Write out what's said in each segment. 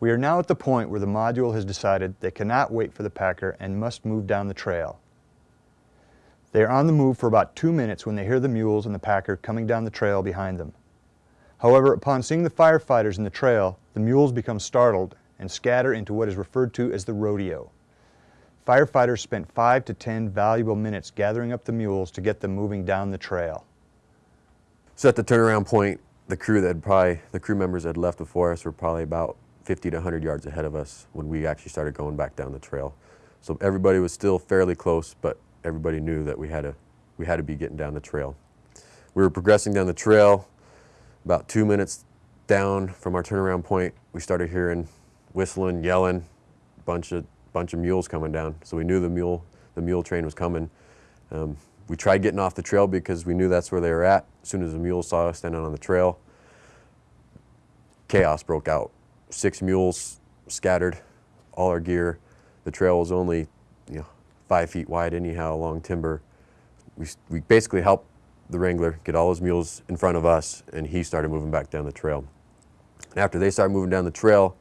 We are now at the point where the module has decided they cannot wait for the packer and must move down the trail. They are on the move for about two minutes when they hear the mules and the packer coming down the trail behind them. However, upon seeing the firefighters in the trail, the mules become startled and scatter into what is referred to as the rodeo. Firefighters spent five to 10 valuable minutes gathering up the mules to get them moving down the trail. So at the turnaround point, the crew that probably, the crew members that had left before us were probably about 50 to 100 yards ahead of us when we actually started going back down the trail. So everybody was still fairly close, but everybody knew that we had to, we had to be getting down the trail. We were progressing down the trail. About two minutes down from our turnaround point, we started hearing whistling, yelling, bunch of bunch of mules coming down. So we knew the mule the mule train was coming. Um, we tried getting off the trail because we knew that's where they were at. As soon as the mules saw us standing on the trail, chaos broke out. Six mules scattered, all our gear. The trail was only, you know, five feet wide anyhow along timber. We, we basically helped the wrangler get all his mules in front of us and he started moving back down the trail. And after they started moving down the trail,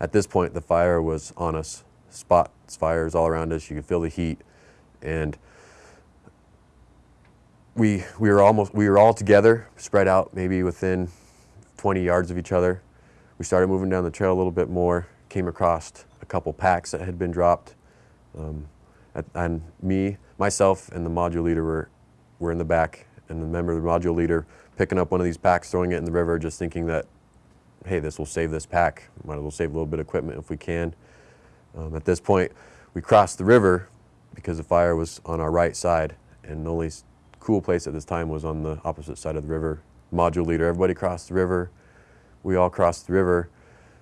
at this point the fire was on us. Spots, fires all around us, you could feel the heat. And we, we were almost, we were all together, spread out maybe within 20 yards of each other. We started moving down the trail a little bit more, came across a couple packs that had been dropped. Um, and me, myself, and the module leader were, were in the back, and the member of the module leader picking up one of these packs, throwing it in the river, just thinking that, hey, this will save this pack. Might as well save a little bit of equipment if we can. Um, at this point, we crossed the river because the fire was on our right side, and the only cool place at this time was on the opposite side of the river. Module leader, everybody crossed the river. We all crossed the river,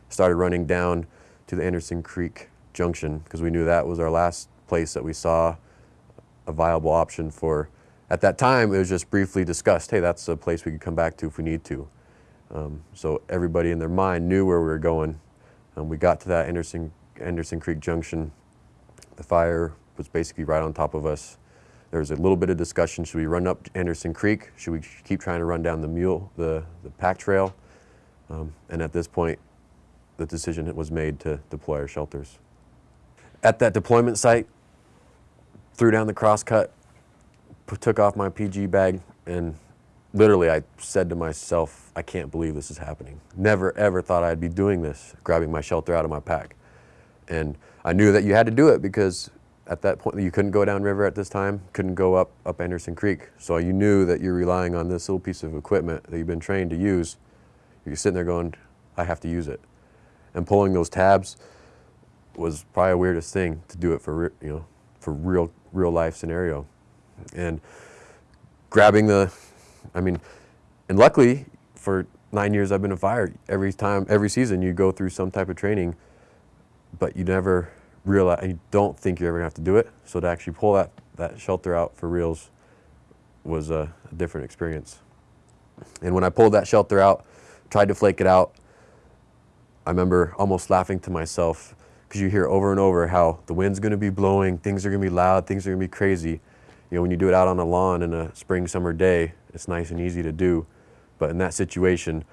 started running down to the Anderson Creek Junction because we knew that was our last place that we saw a viable option for. At that time, it was just briefly discussed, hey, that's a place we could come back to if we need to. Um, so everybody in their mind knew where we were going. Um, we got to that Anderson, Anderson Creek Junction. The fire was basically right on top of us. There was a little bit of discussion, should we run up Anderson Creek? Should we keep trying to run down the mule, the, the pack trail? Um, and at this point, the decision was made to deploy our shelters. At that deployment site, threw down the crosscut, took off my PG bag, and literally I said to myself, I can't believe this is happening. Never ever thought I'd be doing this, grabbing my shelter out of my pack. And I knew that you had to do it because at that point you couldn't go downriver at this time, couldn't go up, up Anderson Creek. So you knew that you're relying on this little piece of equipment that you've been trained to use. You're sitting there going, I have to use it. And pulling those tabs was probably the weirdest thing to do it for, you know, for real, real life scenario. And grabbing the, I mean, and luckily for nine years I've been a fire, every time, every season you go through some type of training, but you never realize, you don't think you're ever gonna have to do it. So to actually pull that, that shelter out for reals was a, a different experience. And when I pulled that shelter out, tried to flake it out, I remember almost laughing to myself because you hear over and over how the wind's going to be blowing, things are going to be loud, things are going to be crazy. You know, when you do it out on a lawn in a spring, summer day, it's nice and easy to do. But in that situation,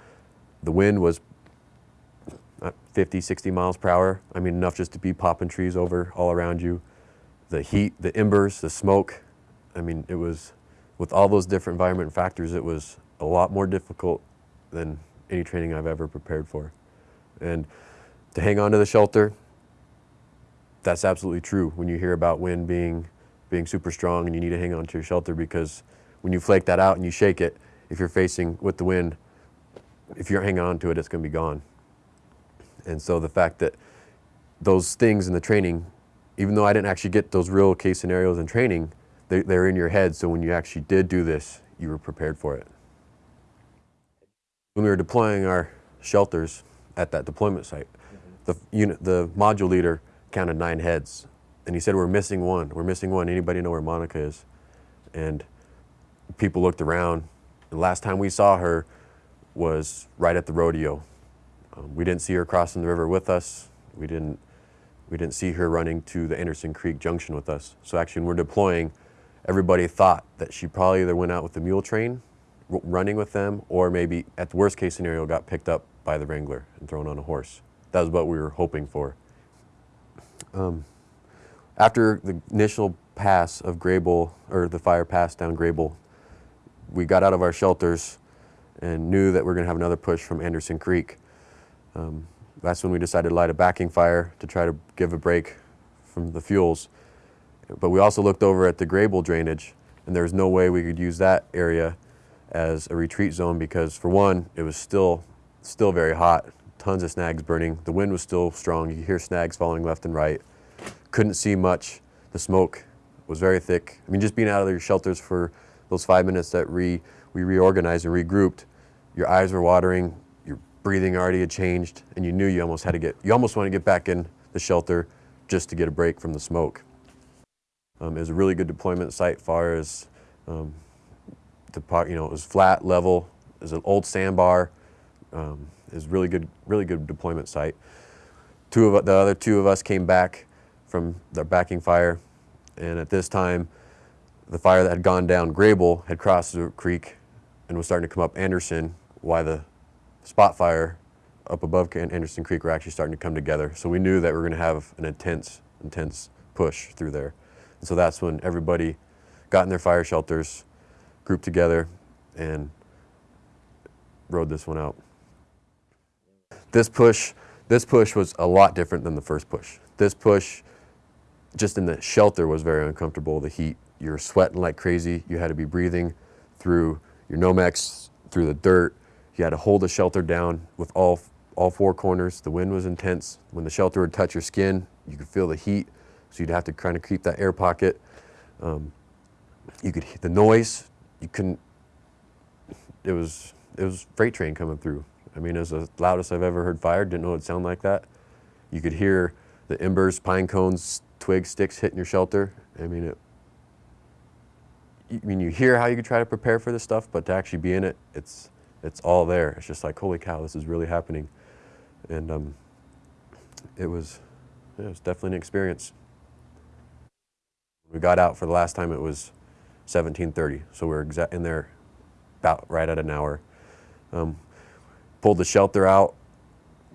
the wind was uh, 50, 60 miles per hour. I mean, enough just to be popping trees over all around you. The heat, the embers, the smoke. I mean, it was, with all those different environment factors, it was a lot more difficult than any training I've ever prepared for. And to hang on to the shelter, that's absolutely true when you hear about wind being, being super strong and you need to hang on to your shelter because when you flake that out and you shake it, if you're facing with the wind, if you're hanging on to it, it's going to be gone. And so the fact that those things in the training, even though I didn't actually get those real case scenarios in training, they, they're in your head. So when you actually did do this, you were prepared for it. When we were deploying our shelters at that deployment site, mm -hmm. the, unit, the module leader counted nine heads. And he said, we're missing one. We're missing one. Anybody know where Monica is? And people looked around. The last time we saw her was right at the rodeo. Um, we didn't see her crossing the river with us. We didn't, we didn't see her running to the Anderson Creek Junction with us. So actually when we're deploying, everybody thought that she probably either went out with the mule train, running with them, or maybe at the worst case scenario got picked up by the wrangler and thrown on a horse. that was what we were hoping for. Um, after the initial pass of Grable, or the fire pass down Grable, we got out of our shelters and knew that we are going to have another push from Anderson Creek. Um, that's when we decided to light a backing fire to try to give a break from the fuels. But we also looked over at the Grable drainage, and there was no way we could use that area as a retreat zone because, for one, it was still still very hot, tons of snags burning. The wind was still strong. You could hear snags falling left and right. Couldn't see much. The smoke was very thick. I mean, just being out of your shelters for those five minutes that re, we reorganized and regrouped, your eyes were watering, your breathing already had changed, and you knew you almost had to get, you almost want to get back in the shelter just to get a break from the smoke. Um, it was a really good deployment site far as um, the, you know, it was flat, level, it was an old sandbar, um, it was really good, really good deployment site. Two of the other two of us came back from their backing fire, and at this time, the fire that had gone down Grable had crossed the creek and was starting to come up Anderson, while the spot fire up above Anderson Creek were actually starting to come together. So we knew that we were going to have an intense, intense push through there. And so that's when everybody got in their fire shelters, grouped together, and rode this one out. This push, this push was a lot different than the first push. This push, just in the shelter, was very uncomfortable. The heat, you're sweating like crazy. You had to be breathing through your Nomex, through the dirt. You had to hold the shelter down with all, all four corners. The wind was intense. When the shelter would touch your skin, you could feel the heat. So you'd have to kind of keep that air pocket. Um, you could hear the noise. You couldn't, it was, it was freight train coming through. I mean, it was the loudest I've ever heard fire. Didn't know it would sound like that. You could hear the embers, pine cones, twigs, sticks hitting your shelter. I mean, it. I mean, you hear how you could try to prepare for this stuff, but to actually be in it, it's it's all there. It's just like, holy cow, this is really happening, and um, it was it was definitely an experience. We got out for the last time. It was 17:30, so we are in there about right at an hour. Um, pulled the shelter out,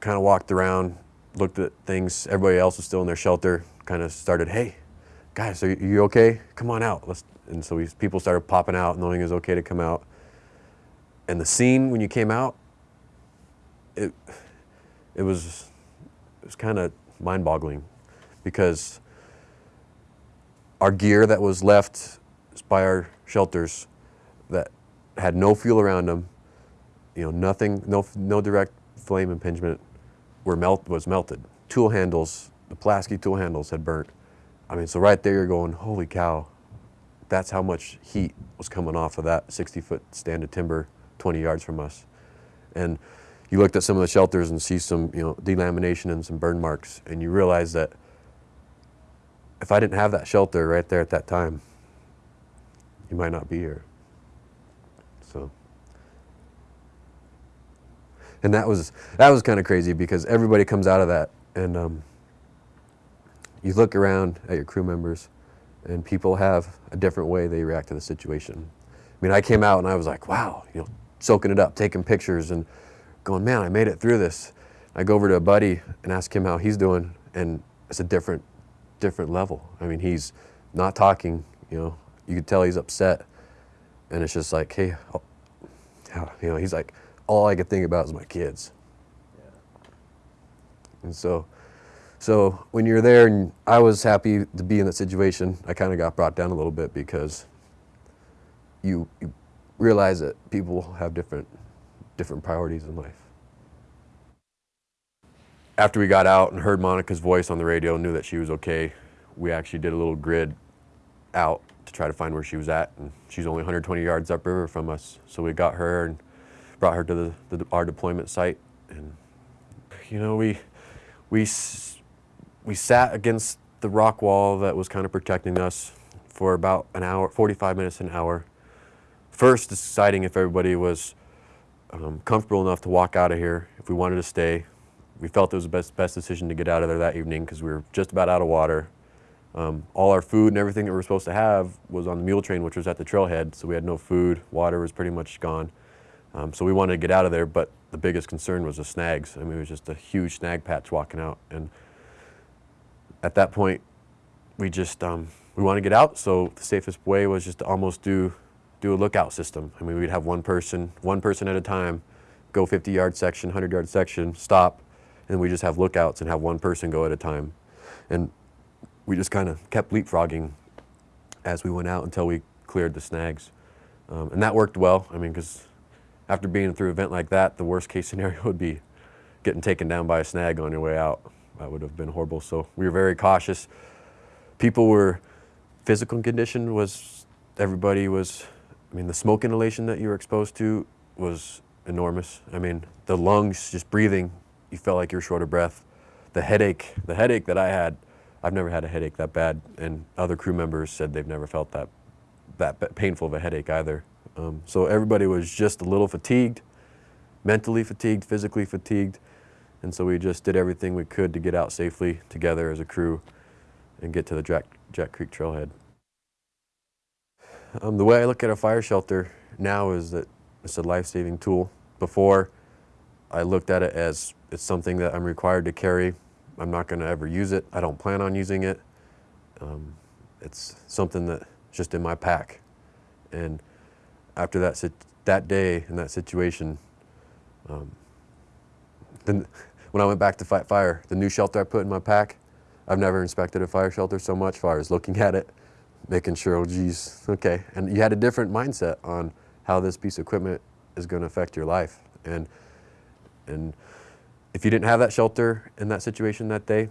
kind of walked around, looked at things. Everybody else was still in their shelter. Kind of started, hey, guys, are you okay? Come on out. Let's. And so we, people started popping out, knowing it was okay to come out. And the scene when you came out, it, it was, it was kind of mind-boggling, because our gear that was left by our shelters that had no fuel around them you know, nothing, no, no direct flame impingement were melt, was melted. Tool handles, the Pulaski tool handles had burnt. I mean, so right there you're going, holy cow, that's how much heat was coming off of that 60 foot stand of timber 20 yards from us. And you looked at some of the shelters and see some, you know, delamination and some burn marks, and you realize that if I didn't have that shelter right there at that time, you might not be here. So and that was that was kind of crazy because everybody comes out of that and um, you look around at your crew members and people have a different way they react to the situation. I mean, I came out and I was like, wow, you know, soaking it up, taking pictures and going, man, I made it through this. I go over to a buddy and ask him how he's doing and it's a different, different level. I mean, he's not talking, you know, you could tell he's upset and it's just like, hey, oh, you know, he's like, all I could think about is my kids. Yeah. And so, so when you're there, and I was happy to be in that situation, I kind of got brought down a little bit because you, you realize that people have different, different priorities in life. After we got out and heard Monica's voice on the radio and knew that she was okay, we actually did a little grid out to try to find where she was at. And she's only 120 yards upriver from us. So we got her and brought her to the, the, our deployment site. And, you know, we, we, we sat against the rock wall that was kind of protecting us for about an hour, 45 minutes, an hour. First deciding if everybody was um, comfortable enough to walk out of here, if we wanted to stay. We felt it was the best, best decision to get out of there that evening because we were just about out of water. Um, all our food and everything that we were supposed to have was on the mule train, which was at the trailhead, so we had no food. Water was pretty much gone. Um, so we wanted to get out of there, but the biggest concern was the snags. I mean, it was just a huge snag patch walking out. And at that point, we just, um, we wanted to get out. So the safest way was just to almost do, do a lookout system. I mean, we'd have one person, one person at a time, go 50 yard section, 100 yard section, stop, and we just have lookouts and have one person go at a time. And we just kind of kept leapfrogging as we went out until we cleared the snags. Um, and that worked well. I mean, because after being through an event like that, the worst case scenario would be getting taken down by a snag on your way out. That would have been horrible. So we were very cautious. People were, physical condition was, everybody was, I mean, the smoke inhalation that you were exposed to was enormous. I mean, the lungs, just breathing, you felt like you were short of breath. The headache, the headache that I had, I've never had a headache that bad, and other crew members said they've never felt that that painful of a headache either. Um, so everybody was just a little fatigued, mentally fatigued, physically fatigued, and so we just did everything we could to get out safely together as a crew and get to the Jack, Jack Creek Trailhead. Um, the way I look at a fire shelter now is that it's a life-saving tool. Before, I looked at it as it's something that I'm required to carry. I'm not going to ever use it. I don't plan on using it. Um, it's something that's just in my pack. And after that, that day and that situation, um, then when I went back to fight fire, the new shelter I put in my pack, I've never inspected a fire shelter so much far as looking at it, making sure, oh geez, okay. And you had a different mindset on how this piece of equipment is going to affect your life. And, and if you didn't have that shelter in that situation that day,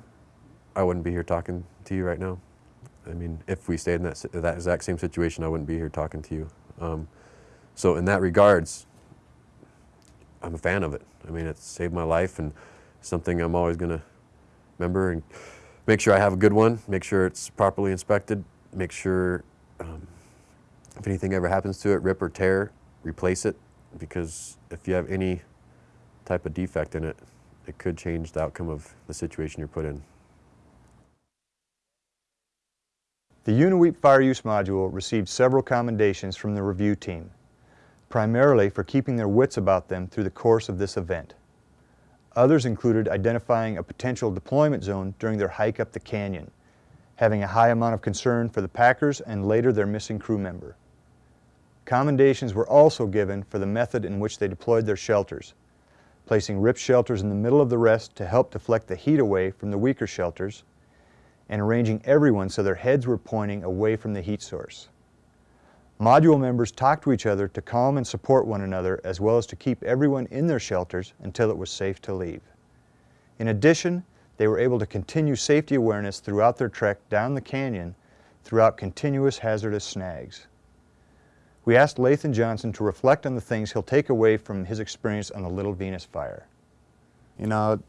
I wouldn't be here talking to you right now. I mean, if we stayed in that, that exact same situation, I wouldn't be here talking to you. Um, so in that regards, I'm a fan of it. I mean, it saved my life and something I'm always going to remember and make sure I have a good one, make sure it's properly inspected, make sure um, if anything ever happens to it, rip or tear, replace it because if you have any type of defect in it, it could change the outcome of the situation you're put in. The Unaweep Fire Use Module received several commendations from the review team, primarily for keeping their wits about them through the course of this event. Others included identifying a potential deployment zone during their hike up the canyon, having a high amount of concern for the packers and later their missing crew member. Commendations were also given for the method in which they deployed their shelters, placing rip shelters in the middle of the rest to help deflect the heat away from the weaker shelters, and arranging everyone so their heads were pointing away from the heat source. Module members talked to each other to calm and support one another as well as to keep everyone in their shelters until it was safe to leave. In addition, they were able to continue safety awareness throughout their trek down the canyon throughout continuous hazardous snags. We asked Lathan Johnson to reflect on the things he'll take away from his experience on the Little Venus fire. You know,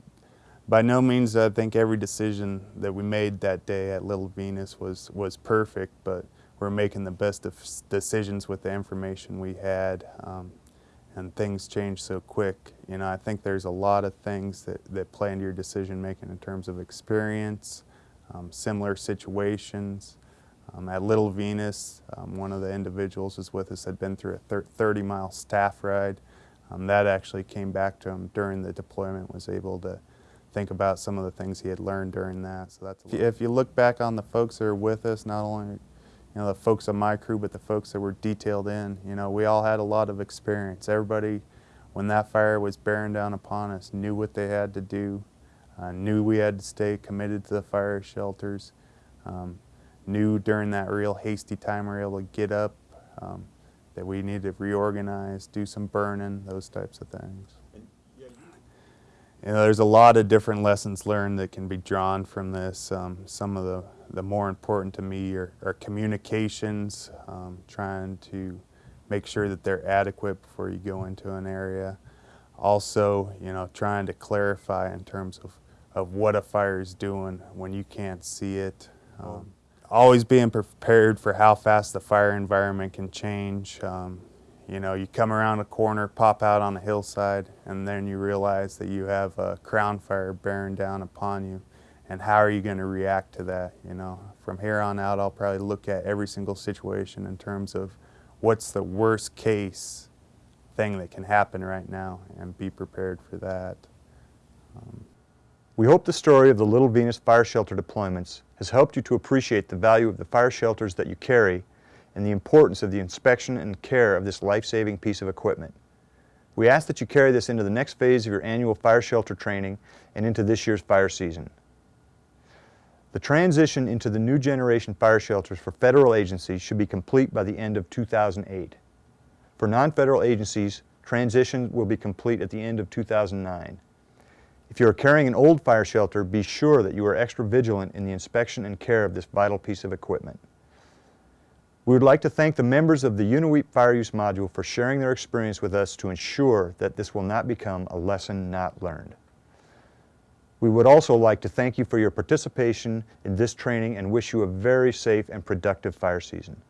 by no means I think every decision that we made that day at Little Venus was, was perfect, but we're making the best of decisions with the information we had. Um, and things change so quick. You know, I think there's a lot of things that, that play into your decision making in terms of experience, um, similar situations. Um, at Little Venus, um, one of the individuals was with us had been through a 30 mile staff ride. Um, that actually came back to him during the deployment, was able to think about some of the things he had learned during that. So that's if you look back on the folks that are with us, not only you know the folks on my crew, but the folks that were detailed in, you know, we all had a lot of experience. Everybody, when that fire was bearing down upon us, knew what they had to do, uh, knew we had to stay committed to the fire shelters, um, knew during that real hasty time we were able to get up, um, that we needed to reorganize, do some burning, those types of things. You know, there's a lot of different lessons learned that can be drawn from this. Um, some of the, the more important to me are, are communications, um, trying to make sure that they're adequate before you go into an area. Also, you know, trying to clarify in terms of, of what a fire is doing when you can't see it. Um, always being prepared for how fast the fire environment can change. Um, you know, you come around a corner, pop out on a hillside, and then you realize that you have a crown fire bearing down upon you. And how are you going to react to that? You know, from here on out, I'll probably look at every single situation in terms of what's the worst case thing that can happen right now and be prepared for that. We hope the story of the Little Venus Fire Shelter deployments has helped you to appreciate the value of the fire shelters that you carry and the importance of the inspection and care of this life-saving piece of equipment. We ask that you carry this into the next phase of your annual fire shelter training and into this year's fire season. The transition into the new generation fire shelters for federal agencies should be complete by the end of 2008. For non-federal agencies, transition will be complete at the end of 2009. If you are carrying an old fire shelter, be sure that you are extra vigilant in the inspection and care of this vital piece of equipment. We would like to thank the members of the Unaweep Fire Use Module for sharing their experience with us to ensure that this will not become a lesson not learned. We would also like to thank you for your participation in this training and wish you a very safe and productive fire season.